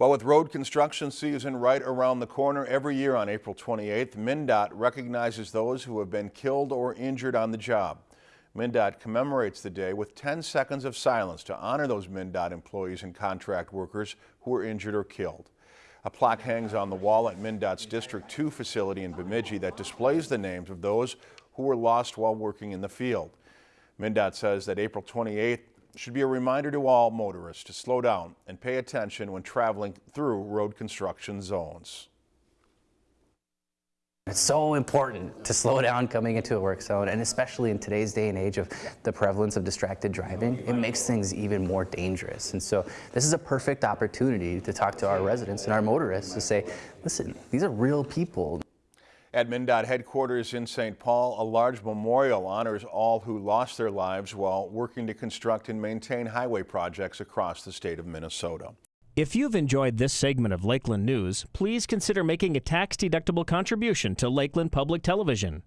Well, with road construction season right around the corner every year on April 28th, MnDOT recognizes those who have been killed or injured on the job. MnDOT commemorates the day with 10 seconds of silence to honor those MnDOT employees and contract workers who were injured or killed. A plaque hangs on the wall at MnDOT's District 2 facility in Bemidji that displays the names of those who were lost while working in the field. MnDOT says that April 28th should be a reminder to all motorists to slow down and pay attention when traveling through road construction zones. It's so important to slow down coming into a work zone, and especially in today's day and age of the prevalence of distracted driving, it makes things even more dangerous. And so this is a perfect opportunity to talk to our residents and our motorists to say, listen, these are real people. At MnDOT headquarters in St. Paul, a large memorial honors all who lost their lives while working to construct and maintain highway projects across the state of Minnesota. If you've enjoyed this segment of Lakeland News, please consider making a tax-deductible contribution to Lakeland Public Television.